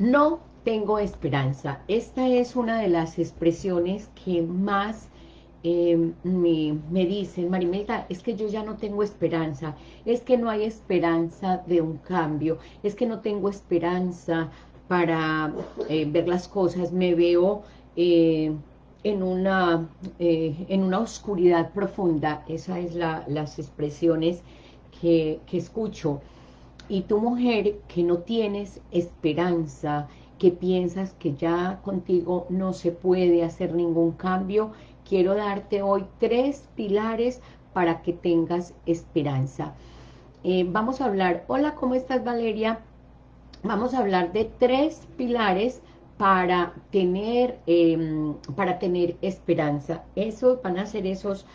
No tengo esperanza. Esta es una de las expresiones que más eh, me, dicen, Marimelda, es que yo ya no tengo esperanza, es que no hay esperanza de un cambio, es que no tengo esperanza para eh, ver las cosas, me veo eh, en, una, en una oscuridad profunda, esas es la, las expresiones que escucho. Y tu mujer que no tienes esperanza, que piensas que ya contigo no se puede hacer ningún cambio, quiero darte hoy tres pilares para que tengas esperanza. Eh, vamos a hablar, hola, ¿cómo estás Valeria? Vamos a hablar de tres pilares para tener, em, para tener esperanza. Eso van a ser esos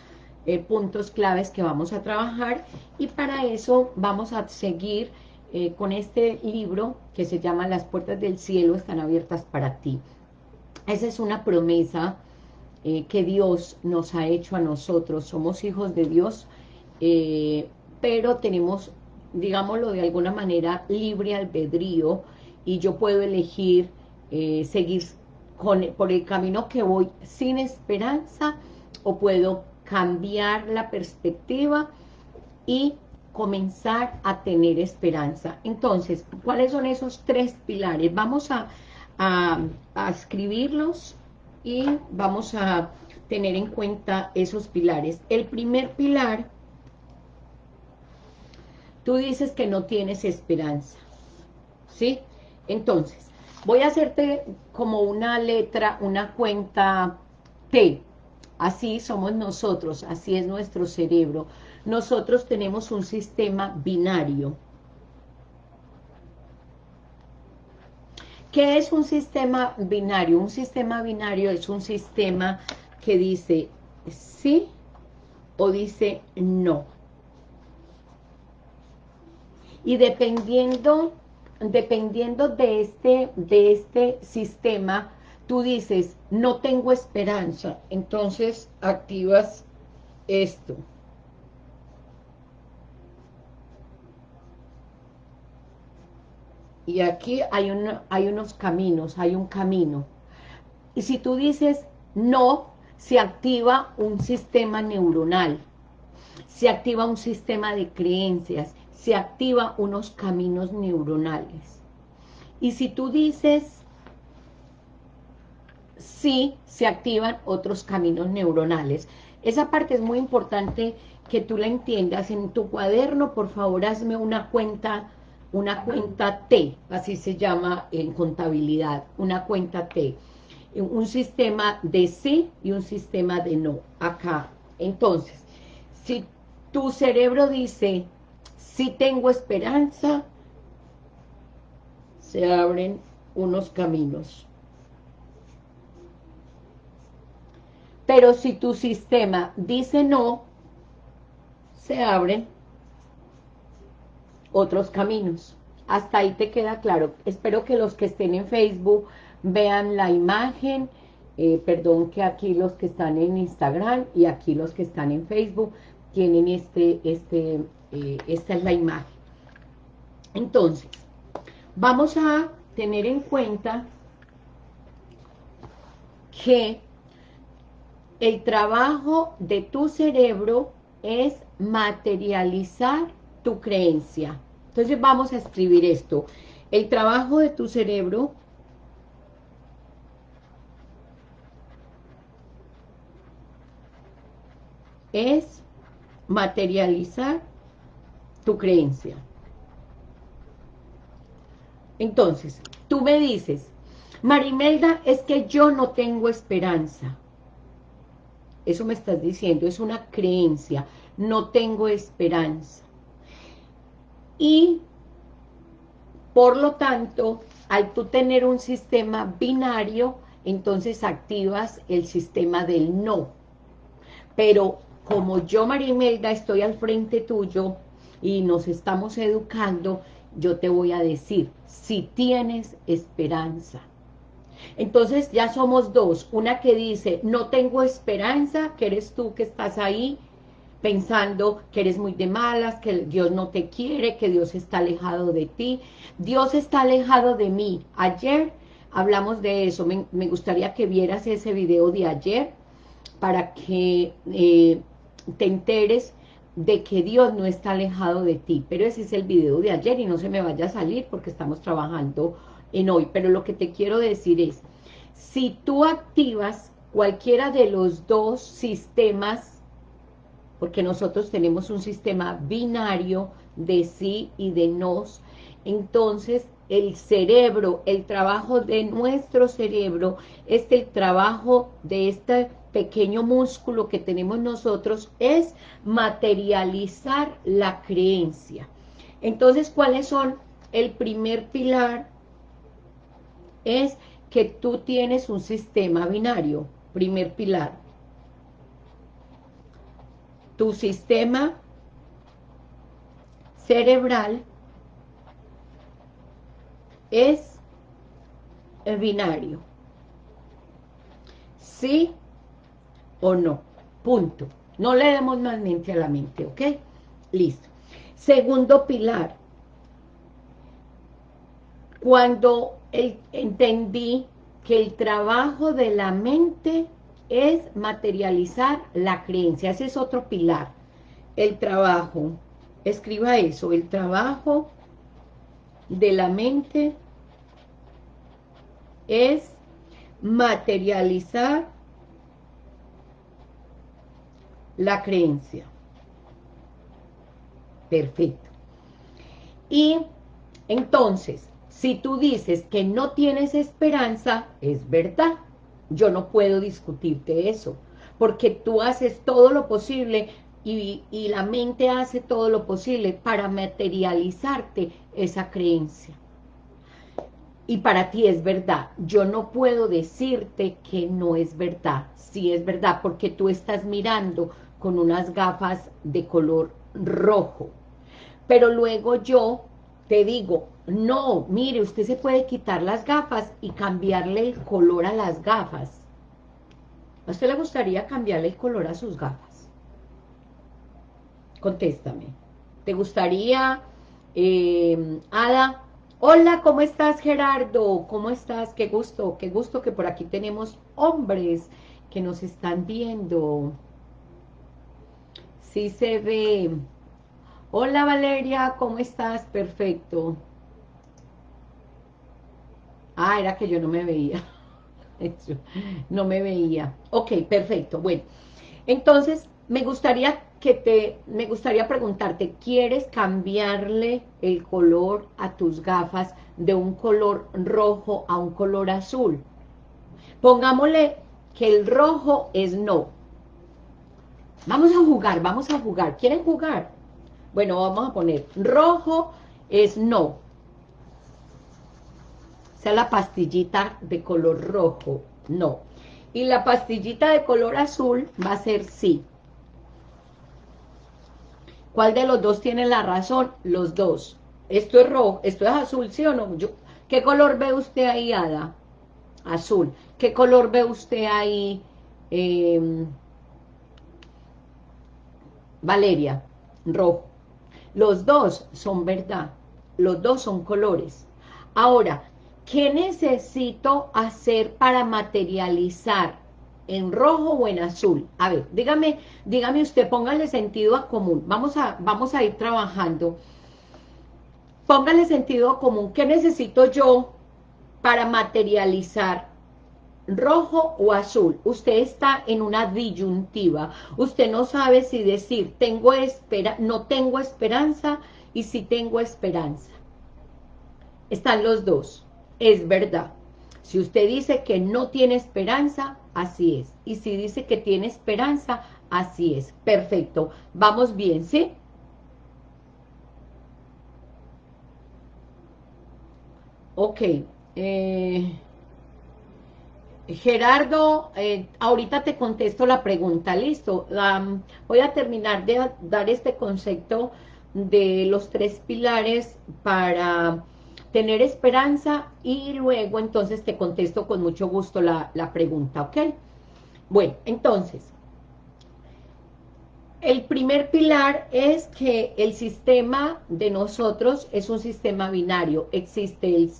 eh, puntos claves que vamos a trabajar y para eso vamos a seguir eh, con este libro que se llama Las puertas del cielo están abiertas para ti. Esa es una promesa eh, que Dios nos ha hecho a nosotros. Somos hijos de Dios, pero tenemos, digámoslo de alguna manera, libre albedrío y yo puedo elegir seguir con, por el camino que voy sin esperanza o puedo cambiar la perspectiva y comenzar a tener esperanza. Entonces, ¿cuáles son esos tres pilares? Vamos a, a escribirlos y vamos a tener en cuenta esos pilares. El primer pilar, tú dices que no tienes esperanza, ¿sí? Entonces, voy a hacerte como una letra, una cuenta T. Así somos nosotros, así es nuestro cerebro. Nosotros tenemos un sistema binario. ¿Qué es un sistema binario? Un sistema binario es un sistema que dice sí o dice no. Y dependiendo, dependiendo de, este, de este sistema, tú dices, no tengo esperanza, entonces activas esto. y aquí hay, unos caminos, hay un camino. Y si tú dices no, se activa un sistema neuronal, se activa un sistema de creencias, se activa unos caminos neuronales. Y si tú dices sí, se activan otros caminos neuronales. Esa parte es muy importante que tú la entiendas. En tu cuaderno, por favor, hazme una cuenta una cuenta T, así se llama en contabilidad, una cuenta T, un sistema de sí y un sistema de no, acá. Entonces, si tu cerebro dice, sí tengo esperanza, se abren unos caminos. Pero si tu sistema dice no, se abren otros caminos. Hasta ahí te queda claro. Espero que los que estén en Facebook vean la imagen, eh, perdón que aquí los que están en Instagram y aquí los que están en Facebook tienen este, este, eh, esta es la imagen. Entonces, vamos a tener en cuenta que el trabajo de tu cerebro es materializar tu creencia. Entonces vamos a escribir esto. El trabajo de tu cerebro es materializar tu creencia. Entonces, tú me dices, Marimelda, es que yo no tengo esperanza. Eso me estás diciendo, es una creencia, no tengo esperanza y por lo tanto, al tú tener un sistema binario, entonces activas el sistema del no. Pero como yo, Marimelda, estoy al frente tuyo y nos estamos educando, yo te voy a decir, si tienes esperanza. Entonces ya somos dos, una que dice, no tengo esperanza, que eres tú que estás ahí, pensando que eres muy de malas, que Dios no te quiere, que Dios está alejado de ti. Dios está alejado de mí. Ayer hablamos de eso, me, gustaría que vieras ese video de ayer para que eh, te enteres de que Dios no está alejado de ti, pero ese es el video de ayer y no se me vaya a salir porque estamos trabajando en hoy, pero lo que te quiero decir es, si tú activas cualquiera de los dos sistemas, porque nosotros tenemos un sistema binario de sí y de nos, entonces el cerebro, el trabajo de nuestro cerebro, es el trabajo de este pequeño músculo que tenemos nosotros, es materializar la creencia. Entonces, ¿cuáles son? El primer pilar es que tú tienes un sistema binario, primer pilar. Tu sistema cerebral es binario. Sí o no. Punto. No le demos más mente a la mente, ¿ok? Listo. Segundo pilar. Cuando entendí que el trabajo de la mente es materializar la creencia. Ese es otro pilar. El trabajo. Escriba eso. El trabajo de la mente es materializar la creencia. Perfecto. Y entonces, si tú dices que no tienes esperanza, es verdad. Yo no puedo discutirte eso, porque tú haces todo lo posible y, y la mente hace todo lo posible para materializarte esa creencia. Y para ti es verdad. Yo no puedo decirte que no es verdad. Sí es verdad, porque tú estás mirando con unas gafas de color rojo. Pero luego yo te digo, no, mire, usted se puede quitar las gafas y cambiarle el color a las gafas. ¿A usted le gustaría cambiarle el color a sus gafas? Contéstame. ¿Te gustaría, eh, Ada? Hola, ¿cómo estás, Gerardo? ¿Cómo estás? Qué gusto, qué gusto que por aquí tenemos hombres que nos están viendo. Sí se ve. Hola Valeria, ¿cómo estás? Perfecto. Ah, era que yo no me veía. no me veía. Ok, perfecto. Bueno, entonces me gustaría que te, me gustaría preguntarte, ¿quieres cambiarle el color a tus gafas de un color rojo a un color azul? Pongámosle que el rojo es no, Vamos a jugar, vamos a jugar. ¿Quieren jugar? Bueno, vamos a poner rojo es no. La pastillita de color rojo, no. Y la pastillita de color azul va a ser sí. ¿Cuál de los dos tiene la razón? Los dos. Esto es rojo, esto es azul, ¿sí o no? ¿Qué color ve usted ahí, Ada? Azul. ¿Qué color ve usted ahí? Eh, Valeria, rojo. Los dos son verdad, los dos son colores. Ahora, ¿qué necesito hacer para materializar en rojo o en azul? A ver, dígame, dígame usted, póngale sentido a común. Vamos a, vamos a ir trabajando. Póngale sentido a común. ¿Qué necesito yo para materializar rojo o azul, usted está en una disyuntiva, usted no sabe si decir tengo espera, no tengo esperanza y si tengo esperanza. Están los dos, es verdad. Si usted dice que no tiene esperanza, así es. Y si dice que tiene esperanza, así es. Perfecto. Vamos bien, ¿sí? Ok. Eh... Gerardo, eh, ahorita te contesto la pregunta, listo. voy a terminar de dar este concepto de los tres pilares para tener esperanza y luego entonces te contesto con mucho gusto la, la pregunta, ¿ok? Bueno, entonces, el primer pilar es que el sistema de nosotros es un sistema binario. Existe el,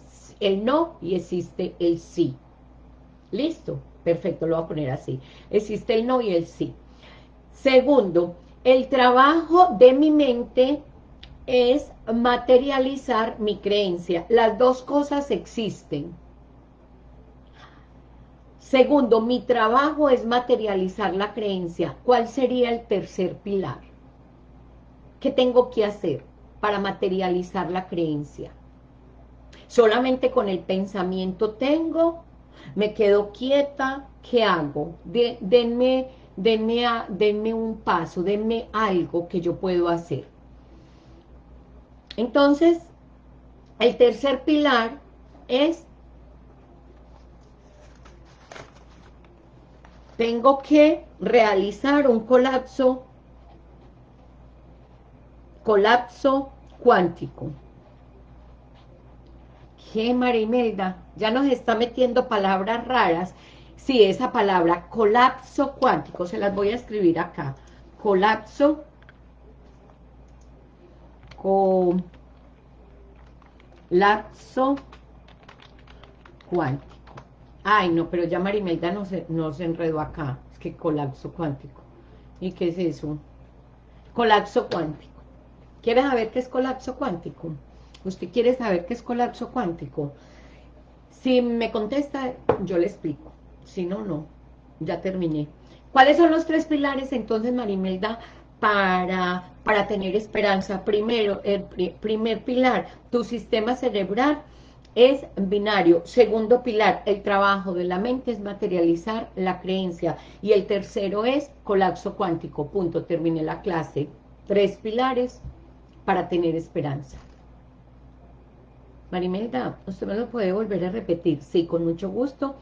el no y existe el sí. ¿Listo? Perfecto, lo voy a poner así. Existe el no y el sí. Segundo, el trabajo de mi mente es materializar mi creencia. Las dos cosas existen. Segundo, mi trabajo es materializar la creencia. ¿Cuál sería el tercer pilar? ¿Qué tengo que hacer para materializar la creencia? Solamente con el pensamiento tengo, me quedo quieta, ¿qué hago? denme, denme, denme un paso, denme algo que yo puedo hacer. Entonces, el tercer pilar es tengo que realizar un colapso colapso cuántico. ¿Qué, Marimelda? Ya nos está metiendo palabras raras. Sí, esa palabra, colapso cuántico, se las voy a escribir acá. Colapso colapso cuántico. Ay, no, pero ya Marimelda no se, no se enredó acá. Es que colapso cuántico. ¿Y qué es eso? Colapso cuántico. ¿Quieres saber qué es colapso cuántico? ¿Usted quiere saber qué es colapso cuántico? Si me contesta, yo le explico. Si no, no. Ya terminé. ¿Cuáles son los tres pilares entonces, Marimelda, para, para tener esperanza? Primero, el primer pilar, tu sistema cerebral es binario. Segundo pilar, el trabajo de la mente es materializar la creencia. Y el tercero es colapso cuántico. Punto, terminé la clase. Tres pilares para tener esperanza. Marimelda, ¿usted me lo puede volver a repetir? Sí, con mucho gusto.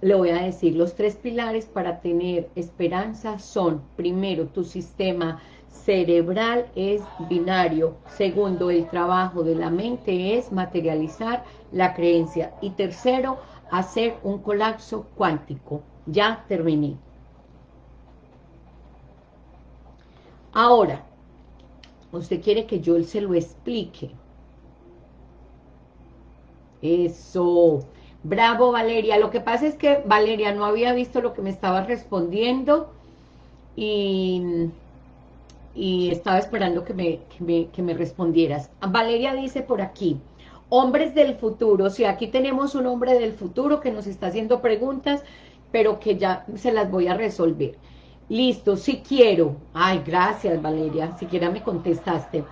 Le voy a decir, los tres pilares para tener esperanza son, primero, tu sistema cerebral es binario. Segundo, el trabajo de la mente es materializar la creencia. Y tercero, hacer un colapso cuántico. Ya terminé. Ahora, usted quiere que yo se lo explique. Eso. Bravo, Valeria. Lo que pasa es que Valeria no había visto lo que me estaba respondiendo y y estaba esperando que me, que me, respondieras. Valeria dice por aquí, hombres del futuro, si aquí tenemos un hombre del futuro que nos está haciendo preguntas, pero que ya se las voy a resolver. Listo, si quiero. Ay, gracias Valeria, siquiera me contestaste.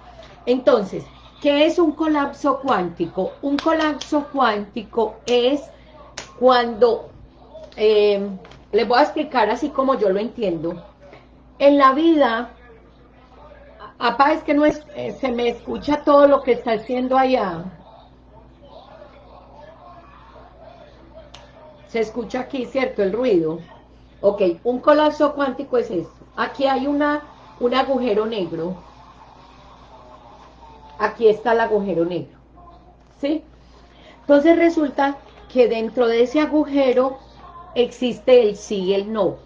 Entonces, ¿qué es un colapso cuántico? Un colapso cuántico es cuando, eh, les voy a explicar así como yo lo entiendo. En la vida Apá, es que no es, eh, se me escucha todo lo que está haciendo allá. Se escucha aquí, ¿cierto? El ruido. Ok, un colapso cuántico es esto. Aquí hay una, un agujero negro. Aquí está el agujero negro. ¿Sí? Entonces resulta que dentro de ese agujero existe el sí y el no.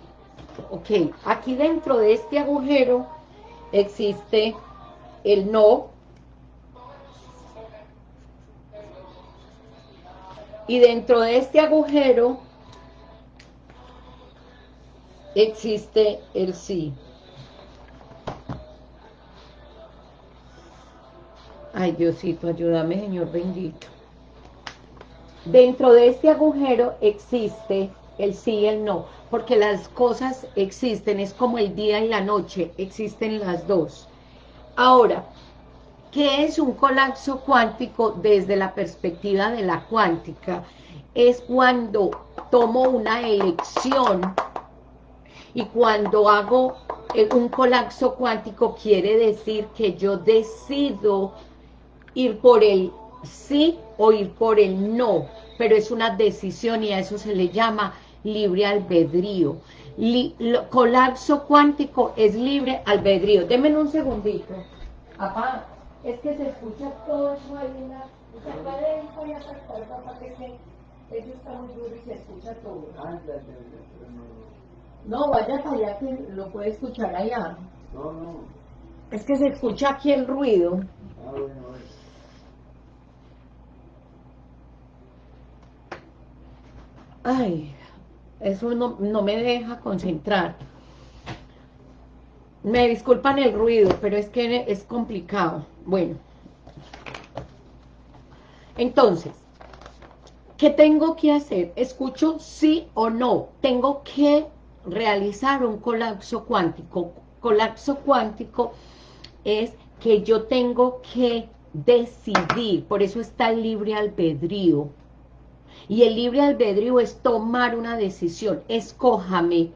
Ok, aquí dentro de este agujero existe el no y dentro de este agujero existe el sí. Ay, Diosito, ayúdame, Señor bendito. Dentro de este agujero existe el sí y el no, porque las cosas existen, es como el día y la noche, existen las dos. Ahora, ¿qué es un colapso cuántico desde la perspectiva de la cuántica? Es cuando tomo una elección y cuando hago eh, un colapso cuántico quiere decir que yo decido ir por el sí o ir por el no, pero es una decisión y a eso se le llama libre albedrío. colapso cuántico es libre albedrío. Denme un segundito. Papá, es que se escucha todo eso ahí en la... ¿Se puede ir a sacar, papá, que eso está muy duro y se escucha todo? No, vaya allá que lo puede escuchar allá. No, no. Es que se escucha aquí el ruido. Ah, bueno, Ay, eso no, no me deja concentrar. Me disculpan el ruido, pero es que es complicado. Bueno. Entonces, ¿qué tengo que hacer? Escucho sí o no. Tengo que realizar un colapso cuántico. Colapso cuántico es que yo tengo que decidir, por eso está libre albedrío. Y el libre albedrío es tomar una decisión, escójame,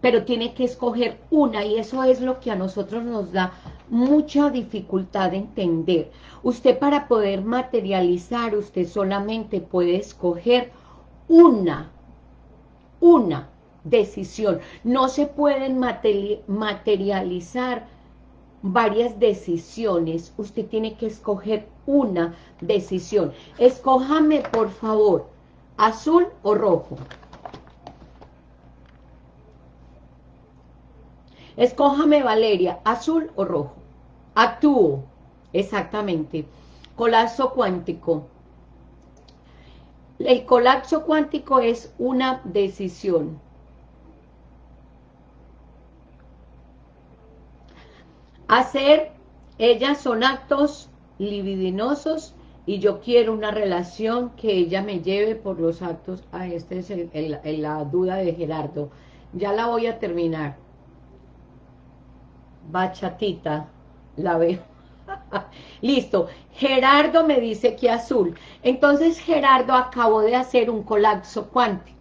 pero tiene que escoger una y eso es lo que a nosotros nos da mucha dificultad de entender. Usted para poder materializar, usted solamente puede escoger una, una decisión. No se pueden materializar varias decisiones, usted tiene que escoger una decisión. Escójame, por favor, azul o rojo. Escójame, Valeria, azul o rojo. Actúo, exactamente. Colapso cuántico. El colapso cuántico es una decisión. Hacer, ellas son actos libidinosos y yo quiero una relación que ella me lleve por los actos. Ah, esta es la duda de Gerardo. Ya la voy a terminar. Bachatita, la veo. Listo. Gerardo me dice que azul. Entonces Gerardo acabó de hacer un colapso cuántico.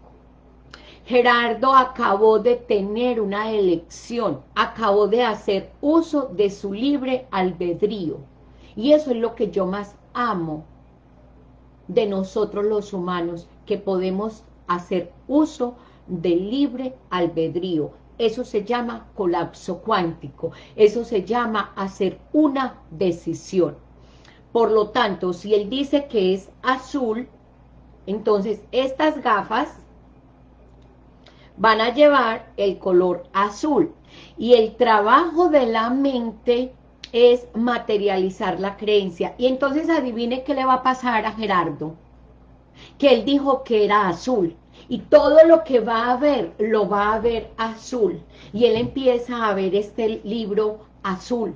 Gerardo acabó de tener una elección, acabó de hacer uso de su libre albedrío. Y eso es lo que yo más amo de nosotros los humanos, que podemos hacer uso del libre albedrío. Eso se llama colapso cuántico, eso se llama hacer una decisión. Por lo tanto, si él dice que es azul, entonces estas gafas van a llevar el color azul. Y el trabajo de la mente es materializar la creencia. Y entonces adivine qué le va a pasar a Gerardo. Que él dijo que era azul. Y todo lo que va a ver, lo va a ver azul. Y él empieza a ver este libro azul.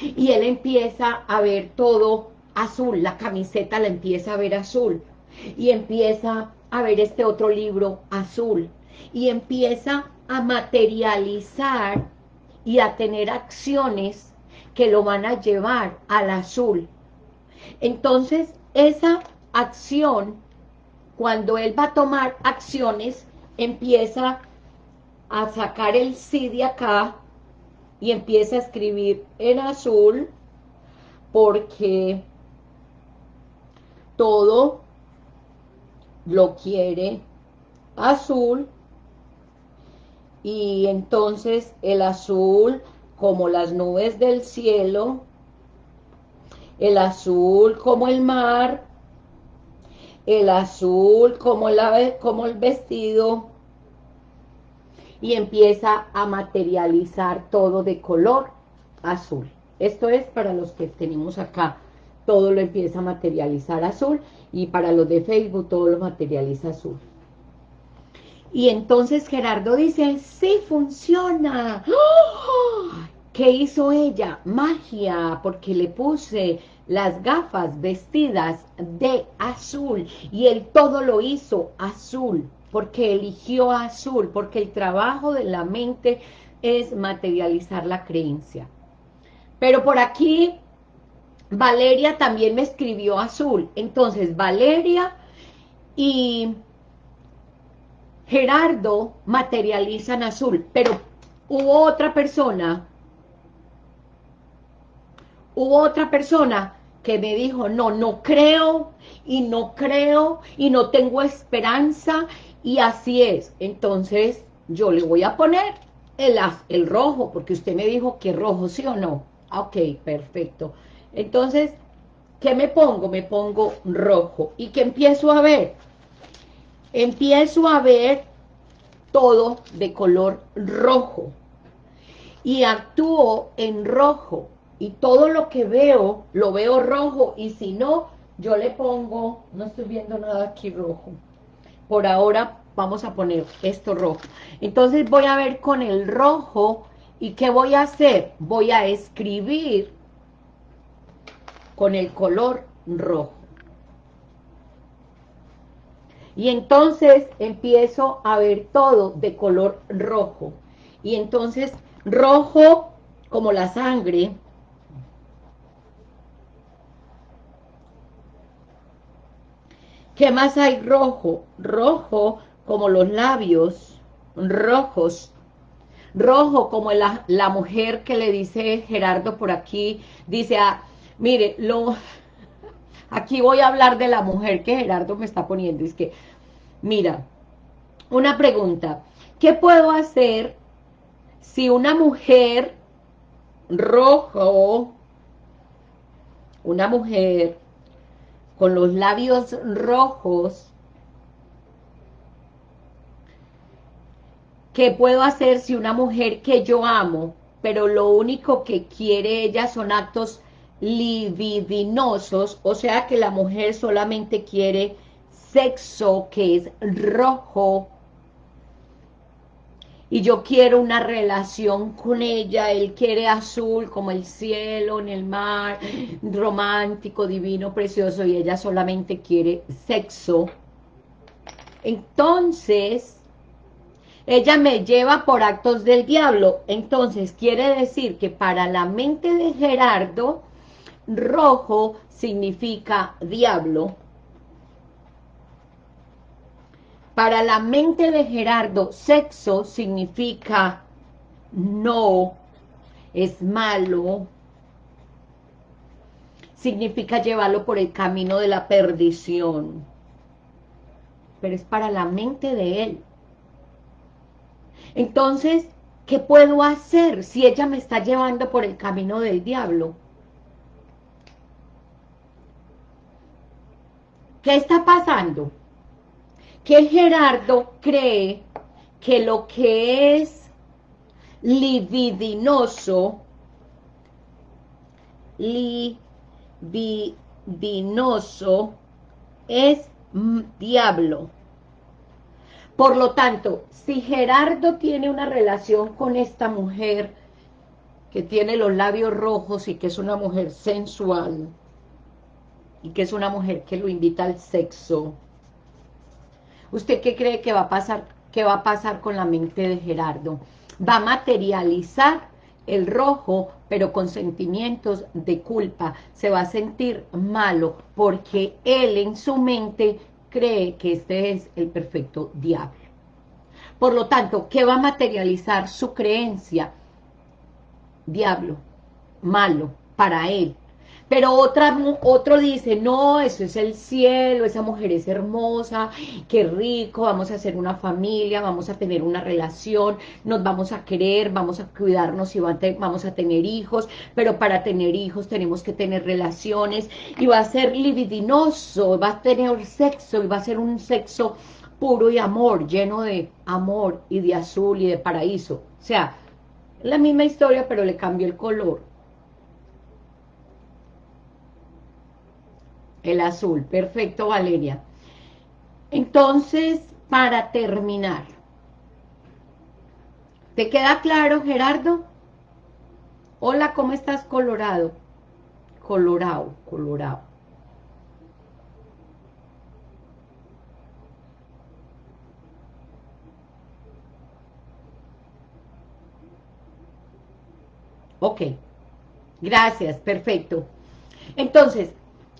Y él empieza a ver todo azul. La camiseta la empieza a ver azul. Y empieza a ver este otro libro azul y empieza a materializar y a tener acciones que lo van a llevar al azul. Entonces, esa acción, cuando él va a tomar acciones, empieza a sacar el sí de acá y empieza a escribir en azul porque todo lo quiere azul y entonces el azul como las nubes del cielo, el azul como el mar, el azul como, la, como el vestido y empieza a materializar todo de color azul. Esto es para los que tenemos acá, todo lo empieza a materializar azul y para los de Facebook todo lo materializa azul. Y entonces Gerardo dice, sí funciona. ¿Qué hizo ella? Magia, porque le puse las gafas vestidas de azul y él todo lo hizo azul, porque eligió azul, porque el trabajo de la mente es materializar la creencia. Pero por aquí Valeria también me escribió azul. Entonces, Valeria y Gerardo materializan azul. Pero hubo otra persona, hubo otra persona que me dijo, no, no creo, y no creo, y no tengo esperanza, y así es. Entonces, yo le voy a poner el, el rojo, porque usted me dijo que rojo, ¿sí o no? Ok, perfecto. Entonces, ¿qué me pongo? Me pongo rojo. ¿Y qué empiezo a ver? Empiezo a ver todo de color rojo. y actúo en rojo y todo lo que veo, lo veo rojo y si no, yo le pongo, no estoy viendo nada aquí rojo, por ahora vamos a poner esto rojo, entonces voy a ver con el rojo y ¿qué voy a hacer? Voy a escribir con el color rojo. Y entonces empiezo a ver todo de color rojo. Y entonces rojo como la sangre. ¿Qué más hay rojo? Rojo como los labios rojos. Rojo como la, la mujer que le dice Gerardo por aquí. Dice, ah, mire, lo, Aquí voy a hablar de la mujer que Gerardo me está poniendo. Es que, mira, una pregunta. ¿Qué puedo hacer si una mujer rojo, una mujer con los labios rojos, ¿qué puedo hacer si una mujer que yo amo, pero lo único que quiere ella son actos libidinosos, o sea que la mujer solamente quiere sexo que es rojo, y yo quiero una relación con ella, él quiere azul como el cielo, en el mar, romántico, divino, precioso, y ella solamente quiere sexo. Entonces, ella me lleva por actos del diablo. Entonces, quiere decir que para la mente de Gerardo, rojo significa diablo. Para la mente de Gerardo, sexo significa no, es malo, significa llevarlo por el camino de la perdición. Pero es para la mente de él. Entonces, ¿qué puedo hacer si ella me está llevando por el camino del diablo? ¿Qué está pasando? Que Gerardo cree que lo que es libidinoso, libidinoso, es diablo. Por lo tanto, si Gerardo tiene una relación con esta mujer que tiene los labios rojos y que es una mujer sensual, y que es una mujer que lo invita al sexo, ¿usted qué cree que va a pasar, va a pasar con la mente de Gerardo? Va a materializar el rojo, pero con sentimientos de culpa. Se va a sentir malo porque él en su mente cree que este es el perfecto diablo. Por lo tanto, ¿qué va a materializar su creencia? Diablo, malo, para él, pero otra, otro dice, no, eso es el cielo, esa mujer es hermosa, qué rico, vamos a hacer una familia, vamos a tener una relación, nos vamos a querer, vamos a cuidarnos y vamos a tener hijos, pero para tener hijos tenemos que tener relaciones, y va a ser libidinoso, va a tener sexo, y va a ser un sexo puro y amor, lleno de amor y de azul y de paraíso. O sea, la misma historia, pero le cambió el color. El azul, perfecto Valeria. Entonces, para terminar, ¿te queda claro Gerardo? Hola, ¿cómo estás Colorado? Colorado, Colorado. Ok, gracias, perfecto. Entonces,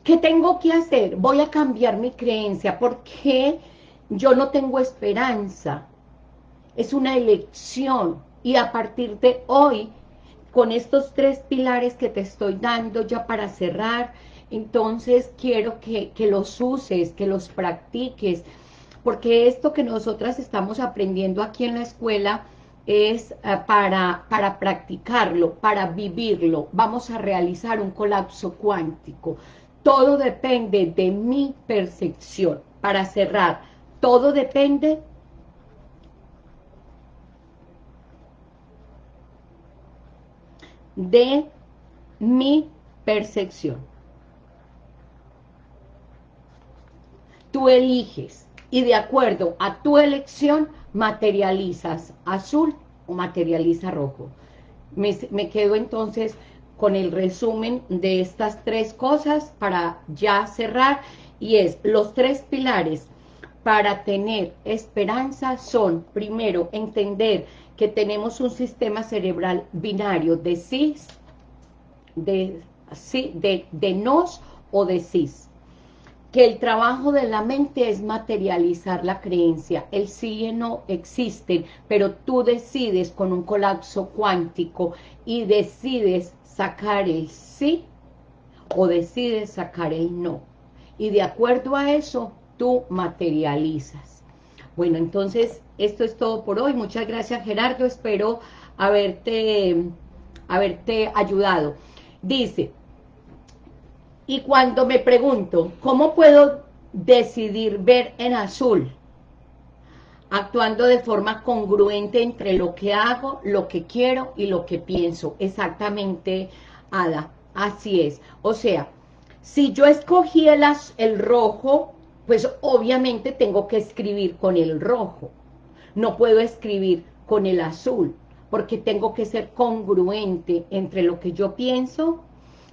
¿Qué tengo que hacer? Voy a cambiar mi creencia porque yo no tengo esperanza. Es una elección y a partir de hoy, con estos tres pilares que te estoy dando ya para cerrar, entonces quiero que, que los uses, que los practiques, porque esto que nosotras estamos aprendiendo aquí en la escuela es eh, para, para practicarlo, para vivirlo. Vamos a realizar un colapso cuántico. Todo depende de mi percepción. Para cerrar, todo depende de mi percepción. Tú eliges y de acuerdo a tu elección materializas azul o materializa rojo. Me, me quedo entonces con el resumen de estas tres cosas para ya cerrar y es los tres pilares para tener esperanza son, primero, entender que tenemos un sistema cerebral binario de sí, de, sí, de, de nos o de cis. Que el trabajo de la mente es materializar la creencia. El sí y no existen, pero tú decides con un colapso cuántico y decides sacar el sí o decides sacar el no. Y de acuerdo a eso, tú materializas. Bueno, entonces, esto es todo por hoy. Muchas gracias, Gerardo. Espero haberte, haberte ayudado. Dice, y cuando me pregunto, ¿cómo puedo decidir ver en azul? Actuando de forma congruente entre lo que hago, lo que quiero y lo que pienso. Exactamente, Ada. Así es. O sea, si yo escogí el, el rojo, pues obviamente tengo que escribir con el rojo. No puedo escribir con el azul, porque tengo que ser congruente entre lo que yo pienso,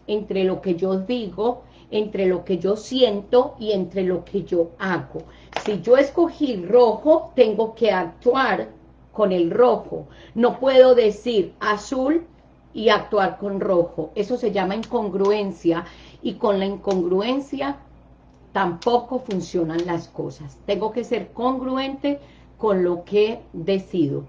entre lo que yo digo, entre lo que yo siento y entre lo que yo hago. Si yo escogí rojo, tengo que actuar con el rojo. No puedo decir azul y actuar con rojo. Eso se llama incongruencia y con la incongruencia tampoco funcionan las cosas. Tengo que ser congruente con lo que decido.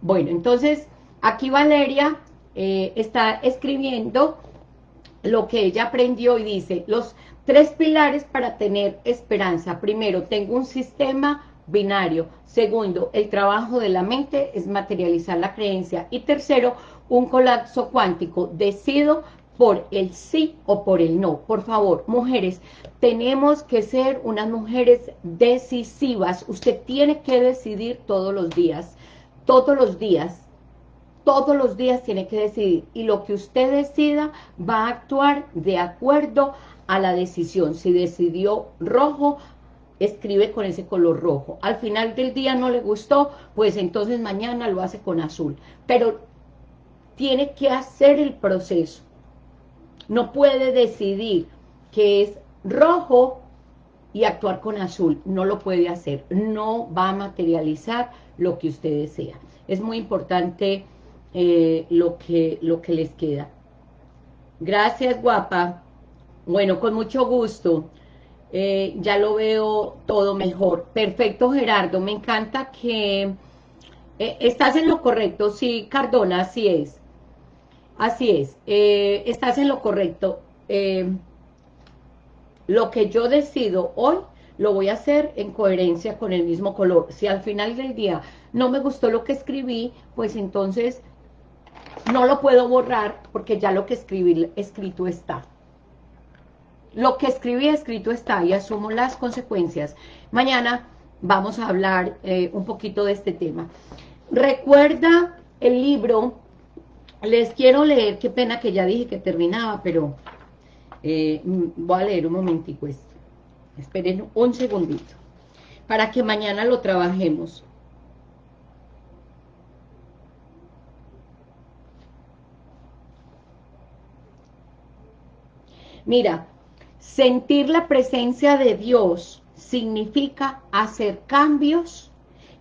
Bueno, entonces aquí Valeria eh, está escribiendo lo que ella aprendió y dice, los tres pilares para tener esperanza. Primero, tengo un sistema binario. Segundo, el trabajo de la mente es materializar la creencia. Y tercero, un colapso cuántico. Decido por el sí o por el no. Por favor, mujeres, tenemos que ser unas mujeres decisivas. Usted tiene que decidir todos los días, todos los días, todos los días tiene que decidir. Y lo que usted decida va a actuar de acuerdo a la decisión. Si decidió rojo, escribe con ese color rojo. Al final del día no le gustó, pues entonces mañana lo hace con azul. Pero tiene que hacer el proceso no puede decidir que es rojo y actuar con azul. No lo puede hacer. No va a materializar lo que usted desea. Es muy importante eh, lo, que, lo que les queda. Gracias, guapa. Bueno, con mucho gusto. Eh, ya lo veo todo mejor. Perfecto, Gerardo. Me encanta que... Eh, estás en lo correcto. Sí, Cardona, así es. Así es, estás en lo correcto. Lo que yo decido hoy, lo voy a hacer en coherencia con el mismo color. Si al final del día no me gustó lo que escribí, pues entonces no lo puedo borrar porque ya lo que escribí escrito está. Lo que escribí escrito está y asumo las consecuencias. Mañana vamos a hablar eh, un poquito de este tema. Recuerda el libro les quiero leer, qué pena que ya dije que terminaba, pero eh, voy a leer un momentico esto. Esperen un segundito, para que mañana lo trabajemos. Mira, sentir la presencia de Dios significa hacer cambios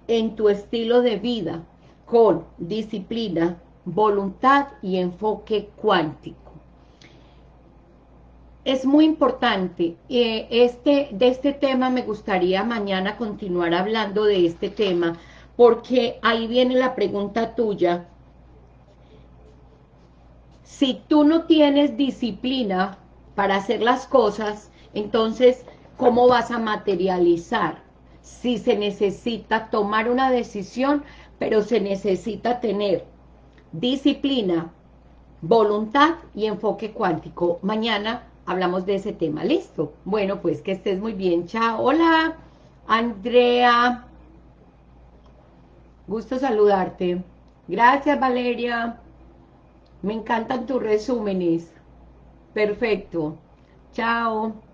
en tu estilo de vida con disciplina, voluntad y enfoque cuántico. Es muy importante, eh, este, de este tema me gustaría mañana continuar hablando de este tema, porque ahí viene la pregunta tuya. Si tú no tienes disciplina para hacer las cosas, entonces, ¿cómo vas a materializar? Si se necesita tomar una decisión, pero se necesita tener disciplina, voluntad y enfoque cuántico. Mañana hablamos de ese tema, ¿listo? Bueno, pues que estés muy bien, chao. Hola, Andrea. Gusto saludarte. Gracias, Valeria. Me encantan tus resúmenes. Perfecto. Chao.